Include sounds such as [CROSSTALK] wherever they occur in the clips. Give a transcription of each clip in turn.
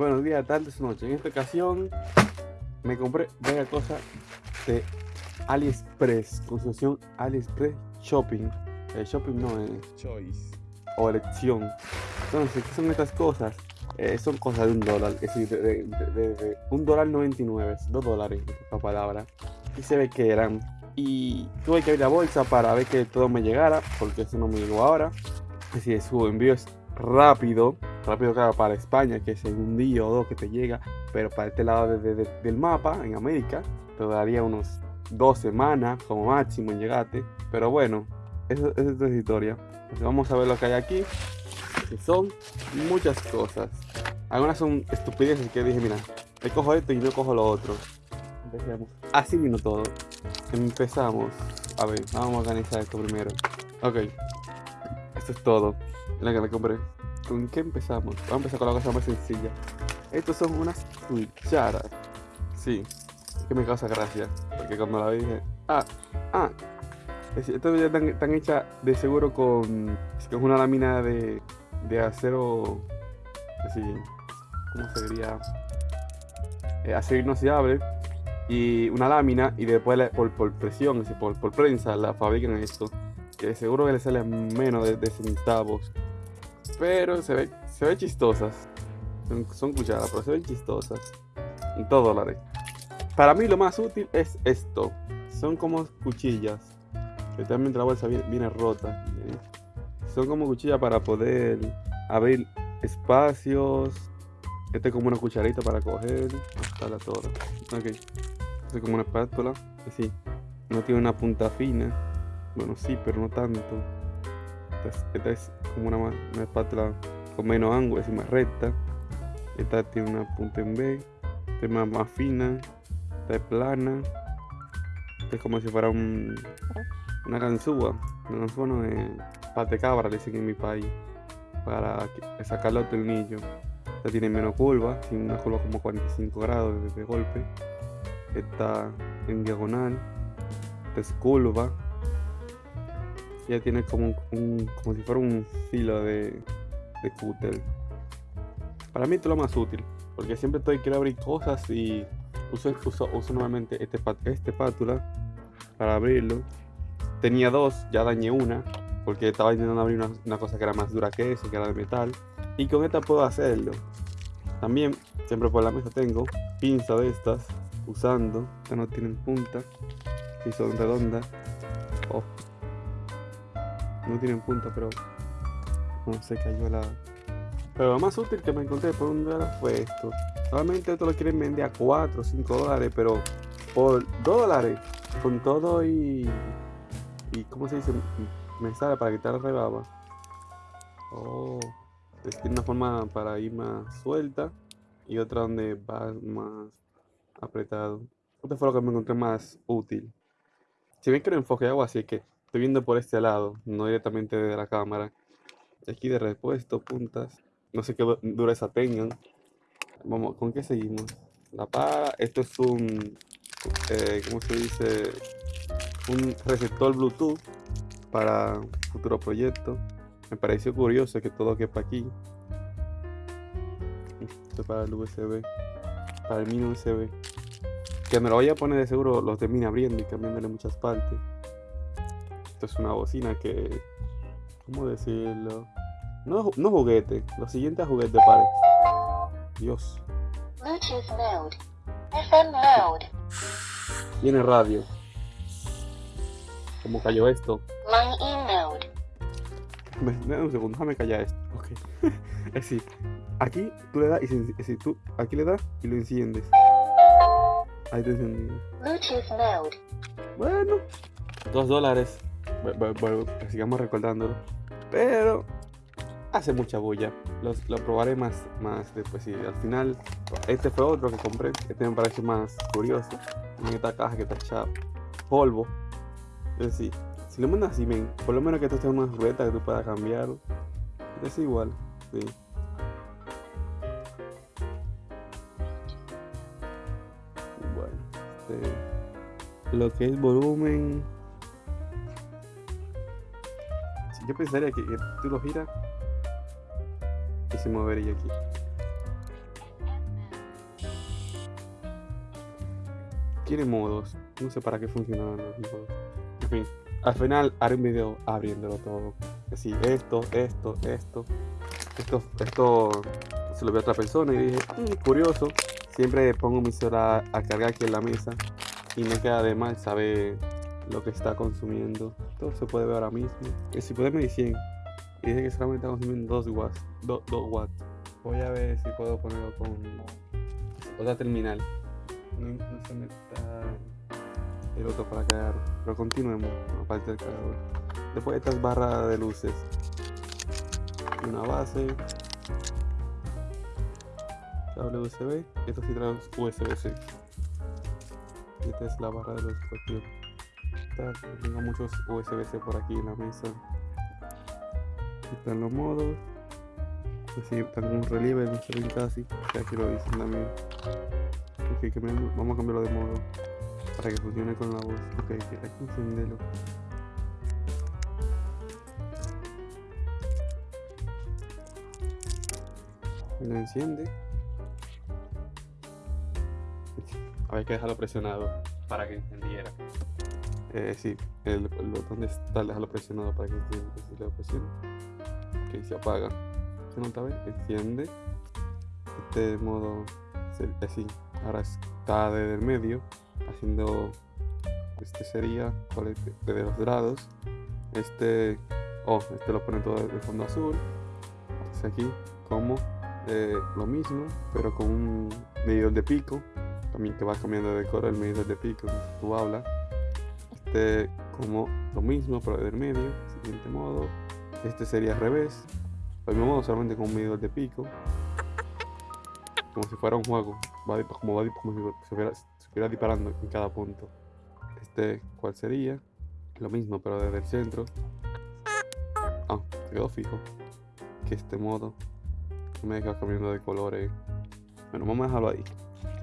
Buenos días, tardes, noches. En esta ocasión me compré varias cosas de AliExpress, concesión AliExpress Shopping. Eh, shopping no es Choice. o elección. Entonces, ¿qué son estas cosas? Eh, son cosas de un dólar, es decir, de, de- de- de un dólar 99, dos dólares, esta palabra. Y se ve que eran. Y tuve que abrir la bolsa para ver que todo me llegara, porque eso no me llegó ahora. Es decir, su envío es rápido, rápido claro para España, que es en un día o dos que te llega, pero para este lado de- de- de- del mapa, en América, te daría unos dos semanas como máximo en llegarte. Pero bueno, esa es otra historia. Vamos a ver lo que hay aquí, son muchas cosas. Algunas son estupideces que dije, mira, me cojo esto y no cojo lo otro. Empecemos. Así vino todo. Empezamos. A ver, vamos a organizar esto primero. Ok. Esto es todo. La que me compré. ¿Con qué empezamos? Vamos a empezar con la cosa más sencilla. Estos son unas cucharas. Sí. Es que me causa gracia. Porque cuando la dije, ah, ah. Estas ya están, están hechas de seguro con, es una lámina de, de acero. Así. ¿Cómo se diría? Eh, acero inoxidable y una lámina y después por, por presión, por, por prensa la fabrican esto. Que seguro que le sale menos de centavos. Pero se ve, se ve chistosas. Son, son cucharas, pero se ven chistosas. En todos dólares. Para mí lo más útil es esto. Son como cuchillas. Que también la bolsa viene, rota. ¿eh? Son como cuchillas para poder abrir espacios. Este es como una cucharita para coger. Hasta la toda. Ok. Este es como una espátula. Sí. No tiene una punta fina. Bueno, sí, pero no tanto. Esta es, esta es como una, espátula con menos ángulo, es más recta. Esta tiene una punta en B. Esta es más, fina. Esta es plana. Esta es como si fuera un, una ganzúa. Una ganzúa no es pate cabra, le dicen en mi país. Para que- sacar los tornillos. Esta tiene menos curva, tiene una curva como 45 grados de, de golpe. Está en diagonal. Esta es curva. Ella tiene como un, como si fuera un filo de, de cúter. Para mí esto es lo más útil. Porque siempre estoy quiero abrir cosas y uso, uso, uso normalmente este, este espátula para abrirlo. Tenía dos, ya dañé una. Porque estaba intentando abrir una, una cosa que era más dura que eso, que era de metal. Y con esta puedo hacerlo. También, siempre por la mesa tengo pinzas de estas, usando. Estas no tienen punta. Y son redondas. Oh. No tienen punta, pero no se cayó la. Pero lo más útil que me encontré por un dólar fue esto. Solamente esto lo quieren vender a 4 o 5 dólares, pero por 2 dólares, con todo y. y ¿cómo se dice? Me sale para quitar rebaba. Oh. Es tiene una forma para ir más suelta y otra donde va más apretado. Esto fue lo que me encontré más útil. Si bien que lo enfoque agua, así que estoy viendo por este lado, no directamente de la cámara. Aquí de repuesto, puntas. No sé qué du- dureza tengan. Vamos, ¿con qué seguimos? La para. Esto es un. Eh, ¿Cómo se dice? Un receptor Bluetooth para futuro proyecto. Me pareció curioso que todo quepa aquí. Esto para el USB. Para el mini USB. Que me lo vaya a poner de seguro lo termine abriendo y cambiándole muchas partes. Esto es una bocina que. ¿Cómo decirlo? No, no juguete. Lo siguiente a juguete pare. Dios. Bluetooth mode. FM mode. Tiene radio. ¿Cómo cayó esto? Line in mode. Me, me- un segundo, déjame callar esto. Ok. [LAUGHS] es decir, aquí tú le das y es decir, tú aquí le das y lo enciendes. Ahí te encendido. Bluetooth mode. Bueno, dos dólares. Sigamos recordándolo. Pero hace mucha bulla. Los- lo probaré más, más después. Y al final, este fue otro que compré. Este me parece más curioso. En esta caja que está echada polvo. Es decir, si lo mandas así, men, por lo menos que esto sea una ruleta que tú puedas cambiar. Es igual, sí. Bueno, este, lo que es volumen. yo pensaría que, que tú lo giras y se movería aquí. Tiene modos, no sé para qué funcionan los modos. En fin, al final haré un video abriéndolo todo. Así, esto, esto, esto. Esto, esto se lo vi a otra persona y dije, mm, curioso. Siempre pongo mi celular a cargar aquí en la mesa y me queda de mal saber lo que está consumiendo se puede ver ahora mismo. El si puede medir 100 y dice que solamente está consumiendo 2 watts. 2 watts. Voy a ver si puedo ponerlo con otra terminal. No, se me el otro para cargar. Pero continuemos, aparte del cargador. Después estas barras de luces. Una base. Cable USB. Esto sí trae USB-C. Esta es la barra de los Tengo muchos USB-C por aquí en la mesa. Aquí están los modos. Que sí, están con un relieve, no se ven casi. Que lo dicen también. Vamos a cambiarlo de modo para que funcione con la voz. Ok, hay que encenderlo. Lo enciende. Había que dejarlo presionado para que encendiera. Eh, sí, el, botón de estar dejarlo presionado para que lo presiono, ok, se apaga. ¿Se nota? ¿Ves? Enciende. Este modo, se- así, ahora está desde el medio, haciendo, este sería, desde los lados. Este, oh, este lo pone todo de fondo azul. Aquí, como eh, lo mismo, pero con un medidor de pico. También que va cambiando de color el medidor de pico tú hablas. Este, como lo mismo, pero desde el medio. Siguiente modo. Este sería al revés. Lo mismo modo, solamente con un medidor de pico. Como si fuera un juego. Va como, va si estuviera, disparando en cada punto. Este, ¿cuál sería? Lo mismo, pero desde el centro. Ah, quedó fijo. Que este modo. Me deja cambiando de colores. Bueno, vamos a dejarlo ahí.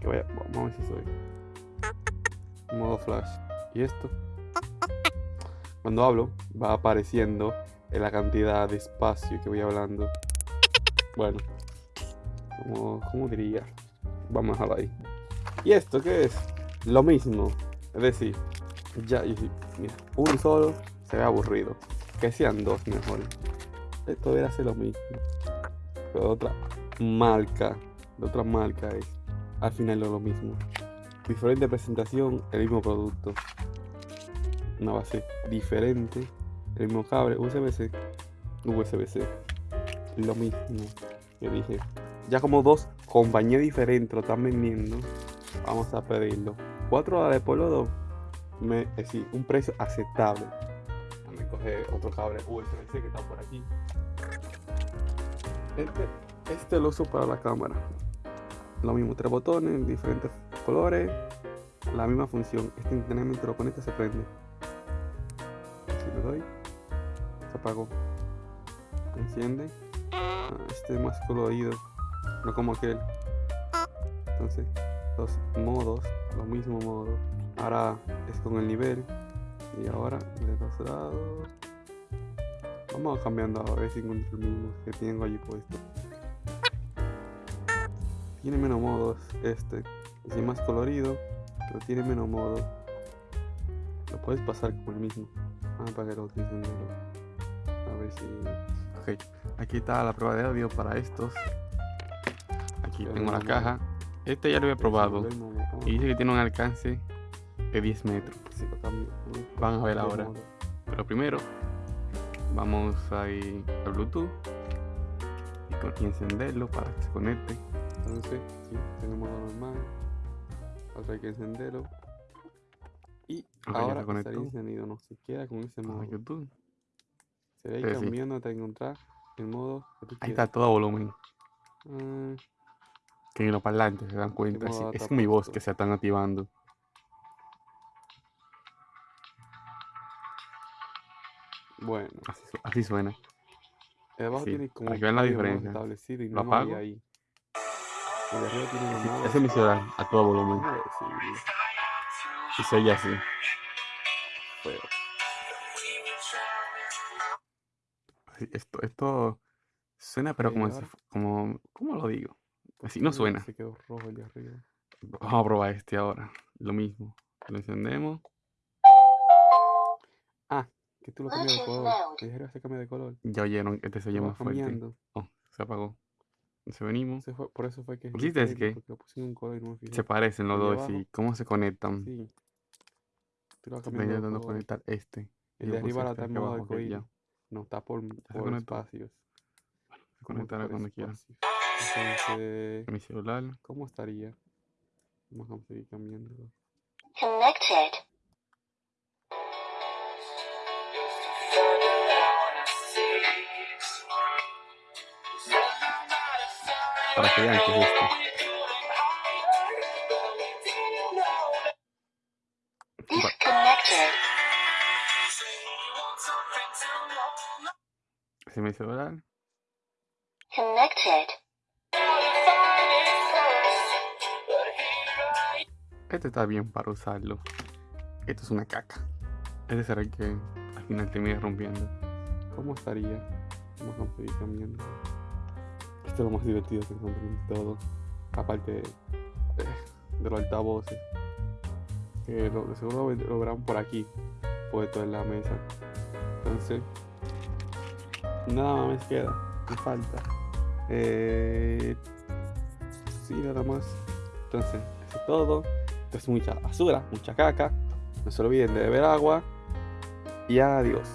Que vaya, vamos a ver si soy. Modo flash. ¿Y esto? Cuando hablo, va apareciendo en la cantidad de espacio que voy hablando. Bueno, ¿cómo diría? Vamos a dejarlo ahí. ¿Y esto qué es? Lo mismo. Es decir, ya, mira, uno solo se ve aburrido. Que sean dos mejor. Esto debería ser lo mismo. Pero de otra marca. De otra marca es. Al final es lo mismo. Diferente presentación, el mismo producto. Una base diferente. El mismo cable, USB-C. USB-C. Lo mismo. Yo dije. Ya como dos compañías diferentes lo están vendiendo. Vamos a pedirlo. 4 dólares por los dos. Me, es un precio aceptable. Déjame coger otro cable USB-C que está por aquí. Este, este lo uso para la cámara. Lo mismo, tres botones, diferentes colores. La misma función. Este instantáneamente lo conecta se prende. Le doy, se apagó. Enciende. Ah, Este es más colorido. No como aquel. Entonces, los modos, lo mismo modo. Ahora es con el nivel. Y ahora de los lados. Vamos cambiando a ver si encuentro el mismo que tengo allí puesto. Tiene menos modos este. Es más colorido, pero tiene menos modos. Lo puedes pasar con el mismo. Para que lo utilicen de lo- A ver si. Ok, aquí está la prueba de audio para estos. Aquí tengo la caja. Este ya lo había probado. Y dice que tiene un alcance de 10 metros. lo. Van a ver ahora. Pero primero vamos a ir al Bluetooth y, encenderlo para que se conecte. Entonces, sí, tiene modo normal. Ahora hay que encenderlo. Y se ahora estaría encendido, no siquiera con ese modo. a YouTube. Sí, sí. cambiando hasta encontrar el modo que tú Ahí quieras. está todo volumen. Ah, Que los parlantes se dan cuenta. modo sí, es mi voz que se están activando. bueno, Así, su- así suena. el abajo Sí, tiene como para que vean la diferencia. establecido y Lo apago. ahí. Arriba tiene Sí, ese es mi celular a todo volumen. ¿cómo decir? Y se oye así. Esto, esto suena, pero como, si como. ¿Cómo lo digo? Así no suena. Se quedó rojo el de arriba. Vamos a probar este ahora. Lo mismo. Lo encendemos. Ah, que tú lo cambias de Bluetooth color. Te dijeron que se cambie de color. Ya oyeron, este se oye Lo más va fuerte. cambiando. Oh, se apagó. Venimos. Se fue- por eso fue que. es ¿Viste? Es diferente, que Porque lo puse en un color y no me fijé. Se parecen los El de dos abajo. y cómo se conectan. Sí. Tú lo vas Estoy cambiando de intentando color. conectar este. El de puse arriba ahora este está en aquí modo abajo, que arcoíris. No, está por, por espacios. Se como que conectará cuando quiera. Entonces, Mi celular. ¿cómo estaría? Vamos a seguir cambiando. Connected. Para que vean que es esto. Es mi celular. Connected. Este está bien para usarlo. Esto es una caca. Este será el que al final termine rompiendo. ¿Cómo estaría? Vamos a cambiando. Esto es lo más divertido que encontré en todo. Aparte de, de los altavoces. Que lo, seguro lo, lo verán por aquí. Puesto en la mesa. Entonces. Nada más me queda. Me falta. Eh, sí, nada más. Entonces, eso es todo. Esto es mucha basura, mucha caca. No se olviden de beber agua. Y adiós.